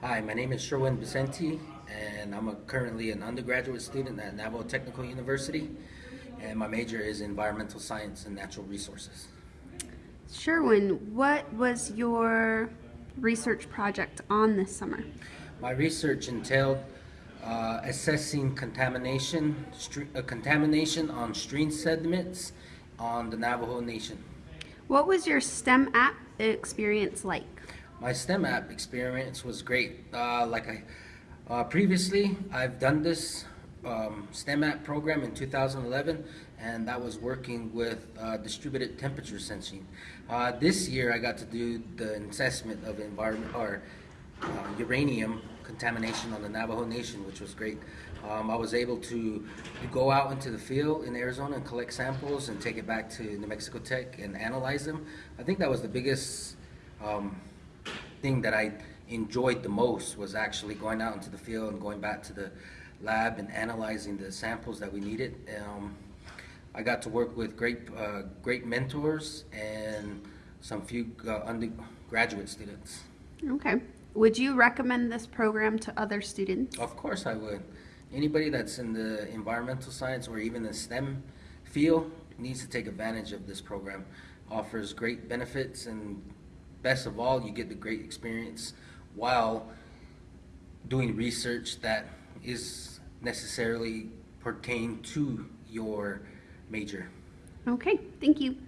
Hi, my name is Sherwin Vicente, and I'm a, currently an undergraduate student at Navajo Technical University, and my major is environmental science and natural resources. Sherwin, what was your research project on this summer? My research entailed uh, assessing contamination, uh, contamination on stream sediments on the Navajo Nation. What was your STEM app experience like? My STEM app experience was great. Uh, like I uh, previously, I've done this um, STEM app program in 2011, and that was working with uh, distributed temperature sensing. Uh, this year, I got to do the assessment of environment or uh, uranium contamination on the Navajo Nation, which was great. Um, I was able to go out into the field in Arizona and collect samples and take it back to New Mexico Tech and analyze them. I think that was the biggest um, thing that I enjoyed the most was actually going out into the field and going back to the lab and analyzing the samples that we needed. Um, I got to work with great, uh, great mentors and some few uh, undergraduate students. Okay. Would you recommend this program to other students? Of course, I would. Anybody that's in the environmental science or even the STEM field needs to take advantage of this program. Offers great benefits, and best of all, you get the great experience while doing research that is necessarily pertain to your major. Okay, thank you.